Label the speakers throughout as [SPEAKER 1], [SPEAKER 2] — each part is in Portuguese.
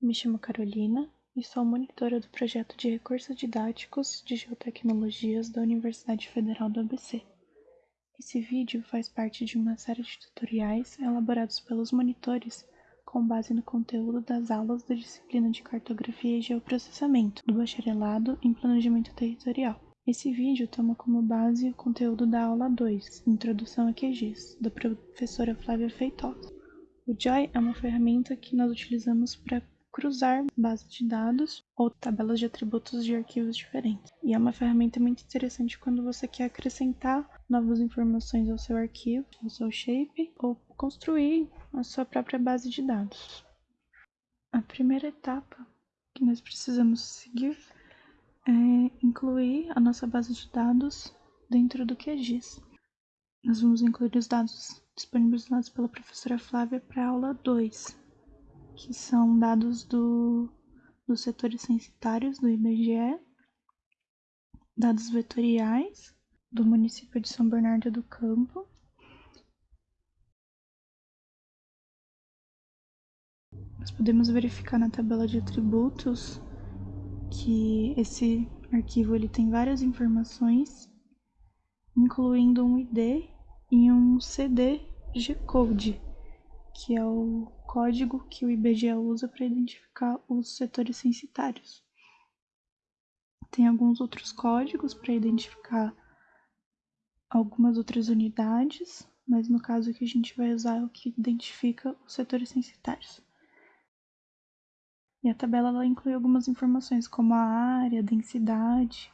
[SPEAKER 1] Me chamo Carolina e sou monitora do projeto de recursos didáticos de geotecnologias da Universidade Federal do ABC. Esse vídeo faz parte de uma série de tutoriais elaborados pelos monitores com base no conteúdo das aulas da disciplina de Cartografia e Geoprocessamento do Bacharelado em Planejamento Territorial. Esse vídeo toma como base o conteúdo da aula 2, Introdução a QGIS, da professora Flávia Feitosa. O JOY é uma ferramenta que nós utilizamos para cruzar bases de dados ou tabelas de atributos de arquivos diferentes. E é uma ferramenta muito interessante quando você quer acrescentar novas informações ao seu arquivo, ao seu shape, ou construir a sua própria base de dados. A primeira etapa que nós precisamos seguir é incluir a nossa base de dados dentro do QGIS. Nós vamos incluir os dados disponibilizados pela professora Flávia para a aula 2, que são dados do, dos setores censitários do IBGE, dados vetoriais do município de São Bernardo do Campo, nós podemos verificar na tabela de atributos que esse arquivo ele tem várias informações, incluindo um ID e um CD G-code, que é o código que o IBGE usa para identificar os setores censitários. Tem alguns outros códigos para identificar algumas outras unidades, mas no caso que a gente vai usar é o que identifica os setores censitários. E a tabela ela inclui algumas informações como a área, a densidade.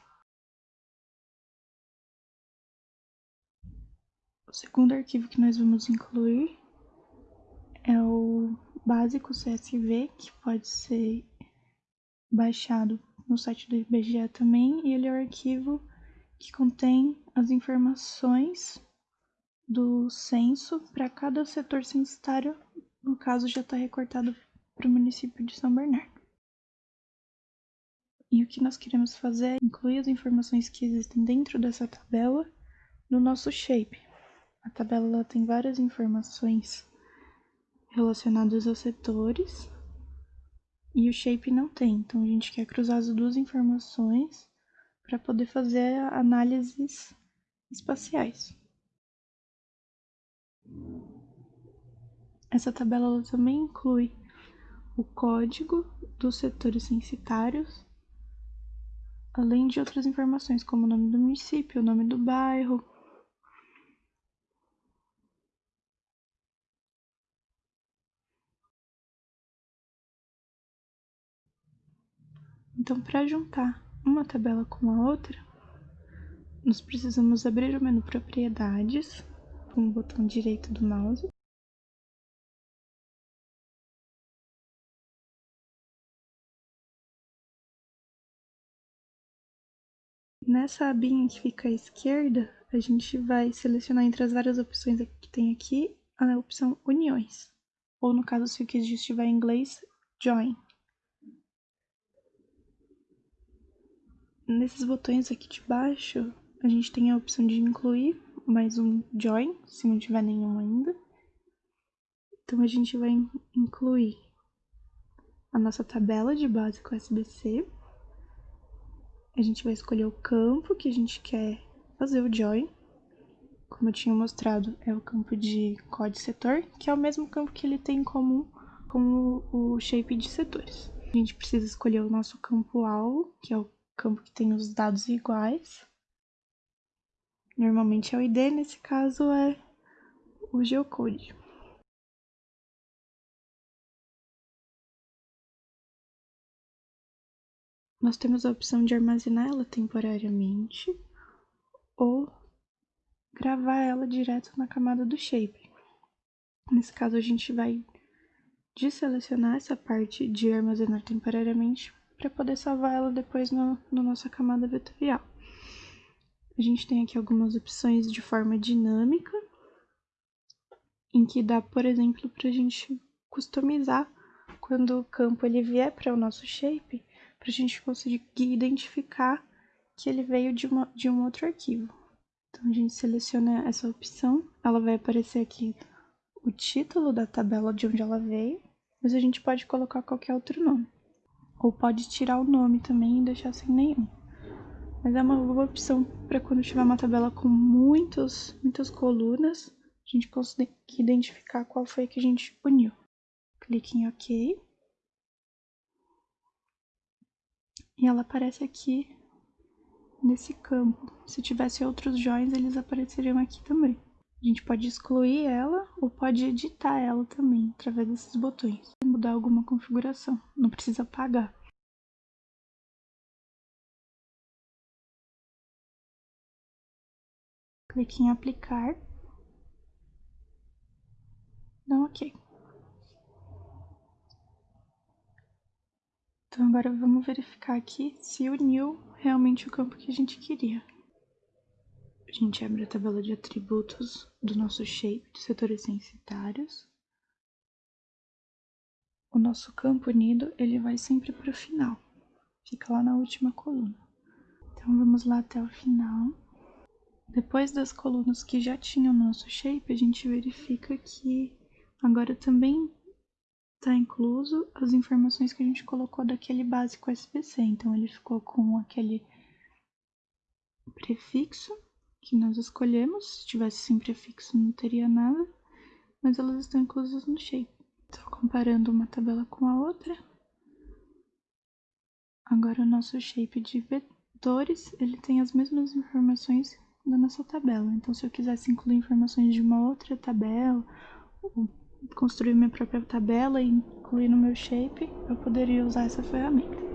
[SPEAKER 1] Segundo arquivo que nós vamos incluir é o básico CSV, que pode ser baixado no site do IBGE também, e ele é o arquivo que contém as informações do censo para cada setor censitário, no caso já está recortado para o município de São Bernardo. E o que nós queremos fazer é incluir as informações que existem dentro dessa tabela no nosso shape. A tabela tem várias informações relacionados aos setores e o shape não tem. Então a gente quer cruzar as duas informações para poder fazer análises espaciais. Essa tabela também inclui o código dos setores censitários, além de outras informações como o nome do município, o nome do bairro, Então, para juntar uma tabela com a outra, nós precisamos abrir o menu Propriedades com o botão direito do mouse. Nessa abinha que fica à esquerda, a gente vai selecionar entre as várias opções que tem aqui a opção Uniões, ou no caso se o que estiver em inglês, Join. Nesses botões aqui de baixo, a gente tem a opção de incluir mais um join, se não tiver nenhum ainda. Então a gente vai incluir a nossa tabela de base com SBC. A gente vai escolher o campo que a gente quer fazer o join. Como eu tinha mostrado, é o campo de código setor, que é o mesmo campo que ele tem em comum com o shape de setores. A gente precisa escolher o nosso campo alvo, que é o campo que tem os dados iguais. Normalmente é o ID, nesse caso é o geocode. Nós temos a opção de armazenar ela temporariamente ou gravar ela direto na camada do shape. Nesse caso, a gente vai deselecionar essa parte de armazenar temporariamente para poder salvar ela depois no, no nossa camada vetorial. A gente tem aqui algumas opções de forma dinâmica, em que dá, por exemplo, para a gente customizar quando o campo ele vier para o nosso shape, para a gente conseguir identificar que ele veio de, uma, de um outro arquivo. Então a gente seleciona essa opção, ela vai aparecer aqui o título da tabela de onde ela veio, mas a gente pode colocar qualquer outro nome. Ou pode tirar o nome também e deixar sem nenhum. Mas é uma boa opção para quando tiver uma tabela com muitos, muitas colunas, a gente conseguir identificar qual foi que a gente uniu. Clique em OK. E ela aparece aqui nesse campo. Se tivesse outros joins, eles apareceriam aqui também. A gente pode excluir ela ou pode editar ela também através desses botões. Mudar alguma configuração, não precisa apagar. Clique em aplicar. Dá OK. Então agora vamos verificar aqui se uniu realmente o campo que a gente queria. A gente abre a tabela de atributos do nosso shape de setores censitários. O nosso campo unido, ele vai sempre para o final. Fica lá na última coluna. Então vamos lá até o final. Depois das colunas que já tinham nosso shape, a gente verifica que agora também está incluso as informações que a gente colocou daquele básico SPC. Então ele ficou com aquele prefixo que nós escolhemos. Se tivesse sem prefixo não teria nada, mas elas estão inclusas no shape. Estou comparando uma tabela com a outra. Agora o nosso shape de vetores, ele tem as mesmas informações da nossa tabela. Então se eu quisesse incluir informações de uma outra tabela, ou construir minha própria tabela e incluir no meu shape, eu poderia usar essa ferramenta.